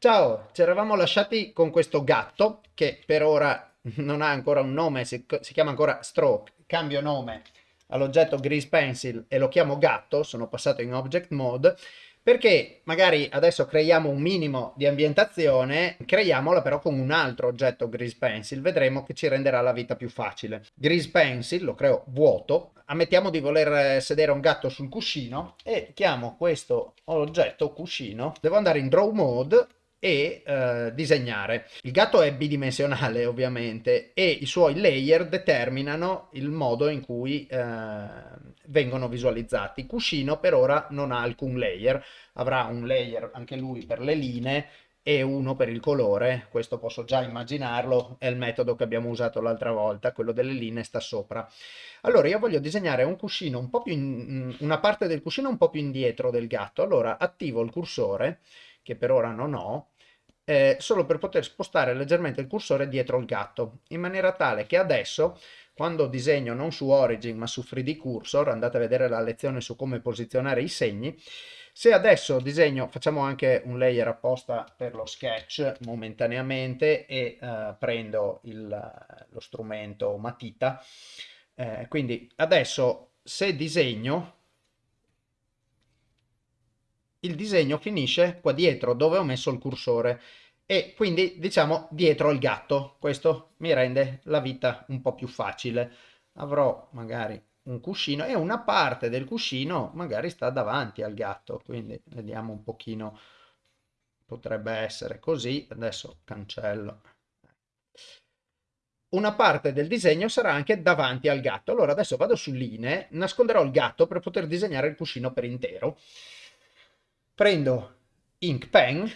Ciao, ci eravamo lasciati con questo gatto che per ora non ha ancora un nome, si, si chiama ancora Stroke. Cambio nome all'oggetto Grease Pencil e lo chiamo gatto, sono passato in Object Mode perché magari adesso creiamo un minimo di ambientazione, creiamola però con un altro oggetto Grease Pencil, vedremo che ci renderà la vita più facile. Grease Pencil lo creo vuoto, ammettiamo di voler sedere un gatto sul cuscino e chiamo questo oggetto cuscino, devo andare in Draw Mode e eh, disegnare. Il gatto è bidimensionale ovviamente e i suoi layer determinano il modo in cui eh, vengono visualizzati. Cuscino per ora non ha alcun layer, avrà un layer anche lui per le linee e uno per il colore, questo posso già immaginarlo, è il metodo che abbiamo usato l'altra volta, quello delle linee sta sopra. Allora io voglio disegnare un cuscino un po' più in, una parte del cuscino un po' più indietro del gatto, allora attivo il cursore che per ora non ho, eh, solo per poter spostare leggermente il cursore dietro il gatto, in maniera tale che adesso, quando disegno non su Origin ma su 3D Cursor, andate a vedere la lezione su come posizionare i segni, se adesso disegno, facciamo anche un layer apposta per lo sketch momentaneamente e eh, prendo il, lo strumento matita, eh, quindi adesso se disegno il disegno finisce qua dietro dove ho messo il cursore e quindi diciamo dietro il gatto. Questo mi rende la vita un po' più facile. Avrò magari un cuscino e una parte del cuscino magari sta davanti al gatto, quindi vediamo un pochino, potrebbe essere così, adesso cancello. Una parte del disegno sarà anche davanti al gatto. Allora adesso vado su linee, nasconderò il gatto per poter disegnare il cuscino per intero prendo Ink Pen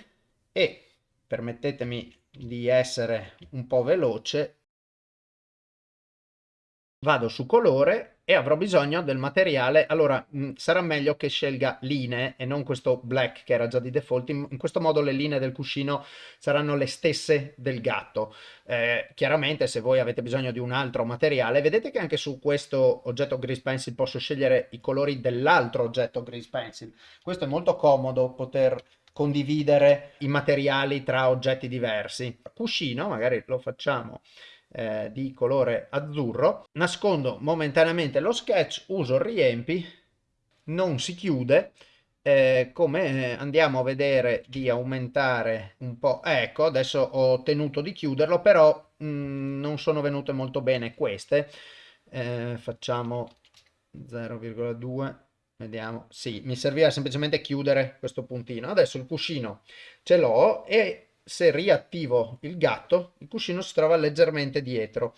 e permettetemi di essere un po' veloce vado su colore e avrò bisogno del materiale. Allora mh, mm, sarà meglio che scelga linee e non questo black che era già di default. In, in questo modo le linee del cuscino saranno le stesse del gatto. Eh, chiaramente se voi avete bisogno di un altro materiale vedete che anche su questo oggetto grease pencil posso scegliere i colori dell'altro oggetto grease pencil. Questo è molto comodo poter condividere i materiali tra oggetti diversi. Cuscino magari lo facciamo eh, di colore azzurro, nascondo momentaneamente lo sketch, uso riempi, non si chiude, eh, come andiamo a vedere di aumentare un po', ecco adesso ho tenuto di chiuderlo però mh, mm, non sono venute molto bene queste, eh, facciamo 0,2 vediamo, sì, mi serviva semplicemente chiudere questo puntino, adesso il cuscino ce l'ho e se riattivo il gatto, il cuscino si trova leggermente dietro.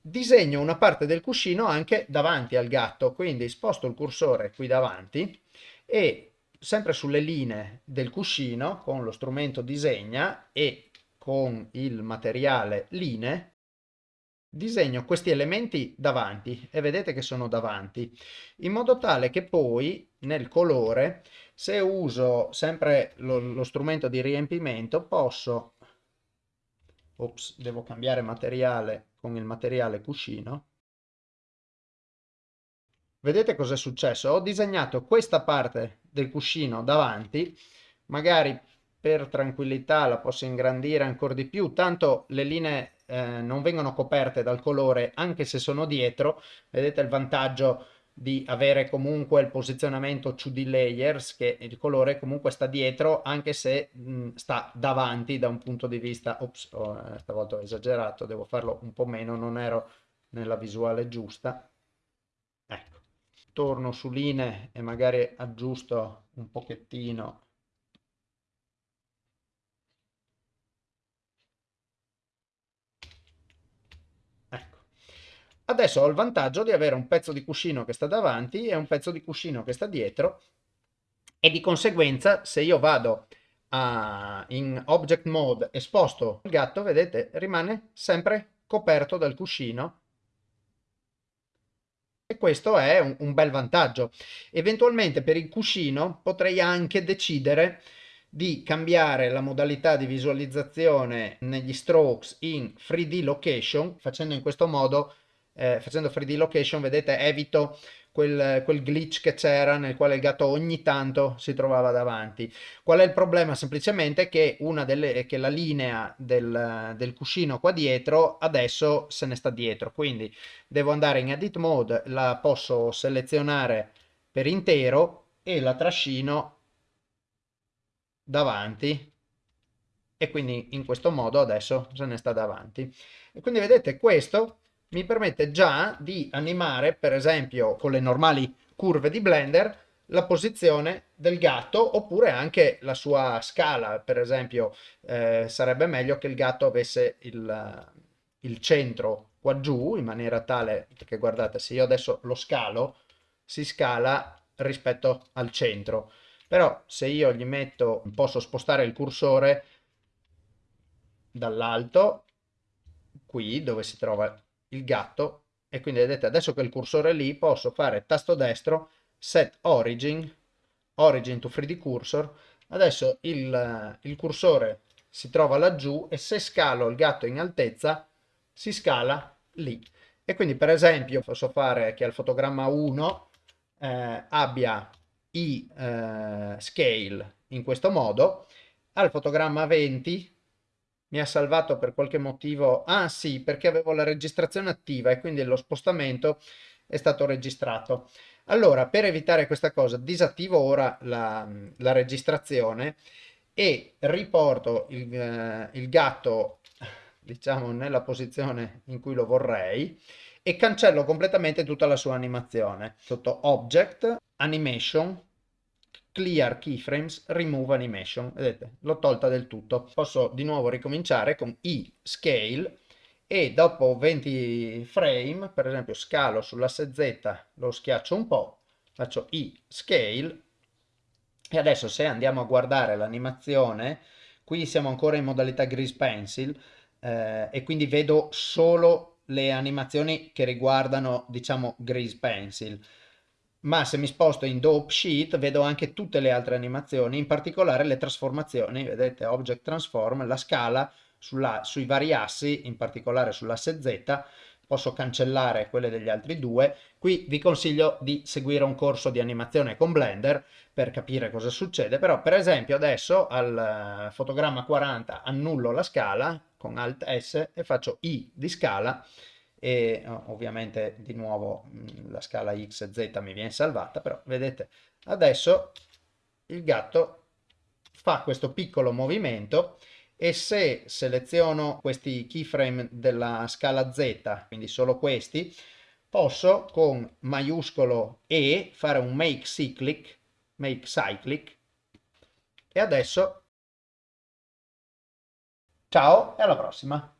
Disegno una parte del cuscino anche davanti al gatto, quindi sposto il cursore qui davanti e sempre sulle linee del cuscino con lo strumento disegna e con il materiale linee disegno questi elementi davanti e vedete che sono davanti in modo tale che poi nel colore se uso sempre lo, lo strumento di riempimento posso ops devo cambiare materiale con il materiale cuscino. Vedete cosa è successo? Ho disegnato questa parte del cuscino davanti magari per tranquillità la posso ingrandire ancora di più tanto le linee eh, non vengono coperte dal colore anche se sono dietro vedete il vantaggio di avere comunque il posizionamento 2D layers che il colore comunque sta dietro anche se mh, sta davanti da un punto di vista ops oh, stavolta ho esagerato devo farlo un po' meno non ero nella visuale giusta. Ecco. Torno su linee e magari aggiusto un pochettino Adesso ho il vantaggio di avere un pezzo di cuscino che sta davanti e un pezzo di cuscino che sta dietro e di conseguenza se io vado a, in object mode e sposto il gatto, vedete, rimane sempre coperto dal cuscino e questo è un, un bel vantaggio. Eventualmente per il cuscino potrei anche decidere di cambiare la modalità di visualizzazione negli strokes in 3D location facendo in questo modo eh, facendo 3D location vedete evito quel, quel glitch che c'era nel quale il gatto ogni tanto si trovava davanti. Qual è il problema? Semplicemente che, una delle, che la linea del, del cuscino qua dietro adesso se ne sta dietro, quindi devo andare in edit mode, la posso selezionare per intero e la trascino davanti e quindi in questo modo adesso se ne sta davanti. E quindi vedete questo mi permette già di animare, per esempio con le normali curve di Blender, la posizione del gatto oppure anche la sua scala. Per esempio eh, sarebbe meglio che il gatto avesse il, il centro qua giù in maniera tale, perché guardate se io adesso lo scalo, si scala rispetto al centro. Però se io gli metto, posso spostare il cursore dall'alto, qui dove si trova il gatto, e quindi vedete adesso che il cursore è lì posso fare tasto destro, set origin, origin to 3D cursor, adesso il, il cursore si trova laggiù e se scalo il gatto in altezza si scala lì. E quindi per esempio posso fare che al fotogramma 1 eh, abbia i eh, scale in questo modo, al fotogramma 20 mi ha salvato per qualche motivo, ah sì, perché avevo la registrazione attiva e quindi lo spostamento è stato registrato. Allora, per evitare questa cosa, disattivo ora la, la registrazione e riporto il, eh, il gatto, diciamo, nella posizione in cui lo vorrei e cancello completamente tutta la sua animazione. Sotto Object, Animation, Clear Keyframes, Remove Animation. Vedete, l'ho tolta del tutto. Posso di nuovo ricominciare con I Scale e dopo 20 frame, per esempio scalo sull'asse Z, lo schiaccio un po', faccio I Scale e adesso se andiamo a guardare l'animazione, qui siamo ancora in modalità Grease Pencil eh, e quindi vedo solo le animazioni che riguardano, diciamo, Grease Pencil ma se mi sposto in Dope Sheet vedo anche tutte le altre animazioni, in particolare le trasformazioni, vedete Object Transform, la scala sulla, sui vari assi, in particolare sull'asse Z, posso cancellare quelle degli altri due. Qui vi consiglio di seguire un corso di animazione con Blender per capire cosa succede, però per esempio adesso al eh, fotogramma 40 annullo la scala con Alt S e faccio I di scala e ovviamente di nuovo mm, la scala x z mi viene salvata però vedete adesso il gatto fa questo piccolo movimento e se seleziono questi keyframe della scala z quindi solo questi posso con maiuscolo e fare un make cyclic make cyclic. E adesso ciao e alla prossima